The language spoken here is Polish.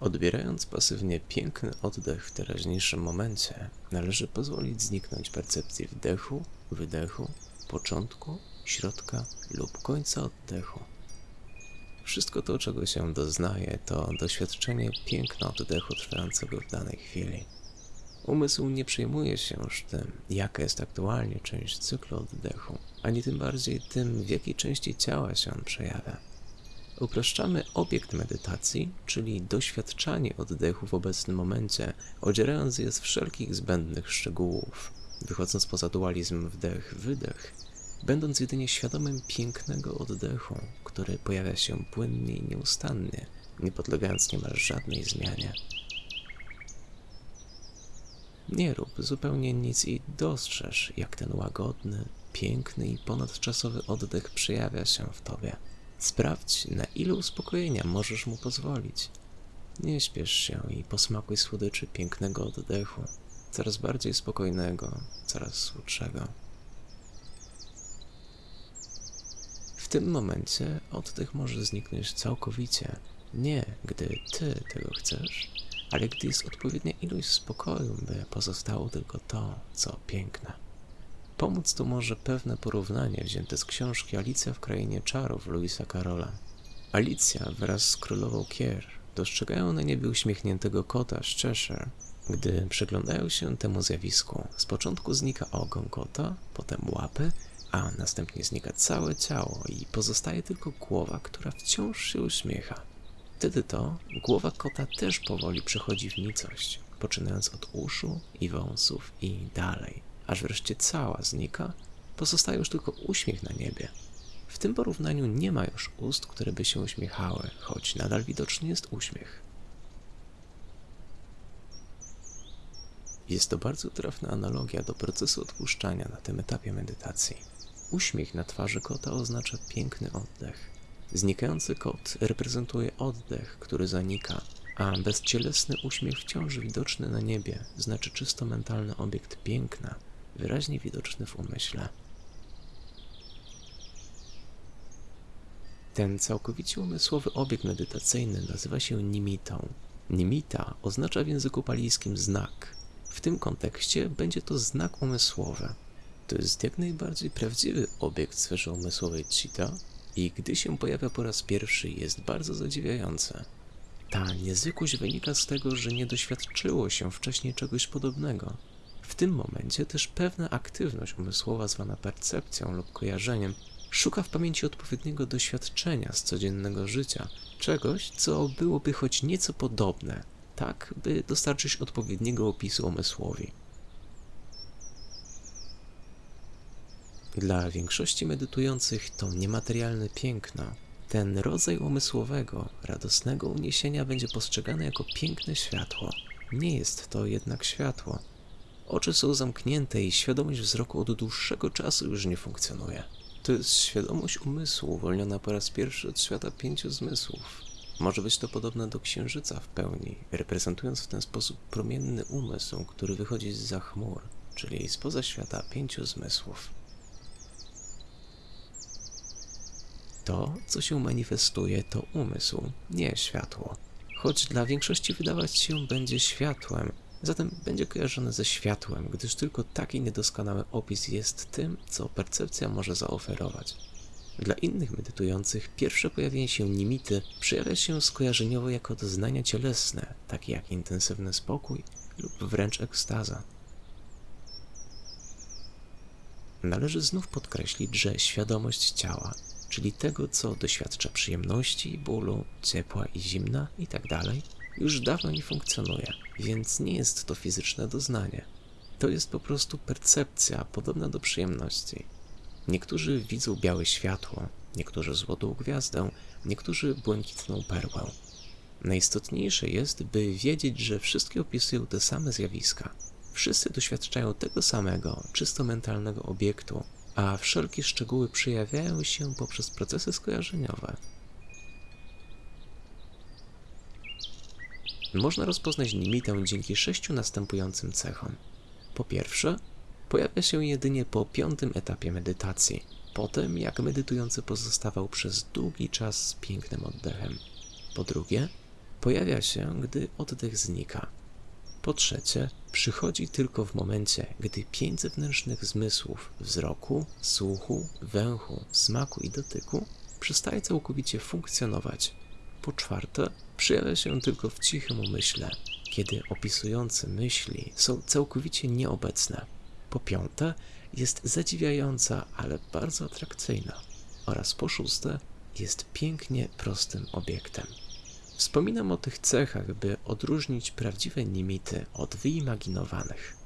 Odbierając pasywnie piękny oddech w teraźniejszym momencie, należy pozwolić zniknąć percepcji wdechu, wydechu, początku, środka lub końca oddechu. Wszystko to, czego się doznaje, to doświadczenie piękna oddechu trwającego w danej chwili. Umysł nie przejmuje się już tym, jaka jest aktualnie część cyklu oddechu, ani tym bardziej tym, w jakiej części ciała się on przejawia. Upraszczamy obiekt medytacji, czyli doświadczanie oddechu w obecnym momencie, odzierając je z wszelkich zbędnych szczegółów, wychodząc poza dualizm wdech-wydech, będąc jedynie świadomym pięknego oddechu, który pojawia się płynnie i nieustannie, nie podlegając niemal żadnej zmianie. Nie rób zupełnie nic i dostrzeż, jak ten łagodny, piękny i ponadczasowy oddech przejawia się w tobie. Sprawdź, na ile uspokojenia możesz mu pozwolić. Nie śpiesz się i posmakuj słodyczy pięknego oddechu, coraz bardziej spokojnego, coraz słodszego. W tym momencie oddech może zniknąć całkowicie. Nie, gdy ty tego chcesz, ale gdy jest odpowiednia ilość spokoju, by pozostało tylko to, co piękne. Pomóc tu może pewne porównanie wzięte z książki Alicja w Krainie Czarów Louisa Carola. Alicja wraz z królową Kier dostrzegają na niebie uśmiechniętego kota z Cheshire. Gdy przyglądają się temu zjawisku, z początku znika ogon kota, potem łapy, a następnie znika całe ciało i pozostaje tylko głowa, która wciąż się uśmiecha. Wtedy to głowa kota też powoli przechodzi w nicość, poczynając od uszu i wąsów i dalej, aż wreszcie cała znika, pozostaje już tylko uśmiech na niebie. W tym porównaniu nie ma już ust, które by się uśmiechały, choć nadal widoczny jest uśmiech. Jest to bardzo trafna analogia do procesu odpuszczania na tym etapie medytacji. Uśmiech na twarzy kota oznacza piękny oddech. Znikający kot reprezentuje oddech, który zanika, a bezcielesny uśmiech wciąż widoczny na niebie znaczy czysto mentalny obiekt piękna, wyraźnie widoczny w umyśle. Ten całkowicie umysłowy obiekt medytacyjny nazywa się nimitą. Nimita oznacza w języku palijskim znak. W tym kontekście będzie to znak umysłowy. To jest jak najbardziej prawdziwy obiekt w sferze umysłowej Chita i gdy się pojawia po raz pierwszy jest bardzo zadziwiające. Ta niezwykłość wynika z tego, że nie doświadczyło się wcześniej czegoś podobnego. W tym momencie też pewna aktywność umysłowa zwana percepcją lub kojarzeniem szuka w pamięci odpowiedniego doświadczenia z codziennego życia, czegoś, co byłoby choć nieco podobne, tak by dostarczyć odpowiedniego opisu umysłowi. Dla większości medytujących to niematerialne piękno, ten rodzaj umysłowego, radosnego uniesienia będzie postrzegany jako piękne światło. Nie jest to jednak światło. Oczy są zamknięte i świadomość wzroku od dłuższego czasu już nie funkcjonuje. To jest świadomość umysłu uwolniona po raz pierwszy od świata pięciu zmysłów. Może być to podobne do księżyca w pełni, reprezentując w ten sposób promienny umysł, który wychodzi z chmur, czyli spoza świata pięciu zmysłów. To, co się manifestuje, to umysł, nie światło. Choć dla większości wydawać się będzie światłem, zatem będzie kojarzone ze światłem, gdyż tylko taki niedoskonały opis jest tym, co percepcja może zaoferować. Dla innych medytujących pierwsze pojawienie się nimity przejawia się skojarzeniowo jako doznania cielesne, takie jak intensywny spokój lub wręcz ekstaza. Należy znów podkreślić, że świadomość ciała czyli tego, co doświadcza przyjemności, bólu, ciepła i zimna itd., tak już dawno nie funkcjonuje, więc nie jest to fizyczne doznanie. To jest po prostu percepcja podobna do przyjemności. Niektórzy widzą białe światło, niektórzy złotą gwiazdę, niektórzy błękitną perłę. Najistotniejsze jest, by wiedzieć, że wszystkie opisują te same zjawiska. Wszyscy doświadczają tego samego, czysto mentalnego obiektu, a wszelkie szczegóły przejawiają się poprzez procesy skojarzeniowe. Można rozpoznać limitę dzięki sześciu następującym cechom. Po pierwsze, pojawia się jedynie po piątym etapie medytacji, potem jak medytujący pozostawał przez długi czas z pięknym oddechem. Po drugie, pojawia się, gdy oddech znika. Po trzecie, przychodzi tylko w momencie, gdy pięć zewnętrznych zmysłów wzroku, słuchu, węchu, smaku i dotyku przestaje całkowicie funkcjonować. Po czwarte, przejawia się tylko w cichym umyśle, kiedy opisujące myśli są całkowicie nieobecne. Po piąte, jest zadziwiająca, ale bardzo atrakcyjna. Oraz po szóste, jest pięknie prostym obiektem. Wspominam o tych cechach, by odróżnić prawdziwe nimity od wyimaginowanych.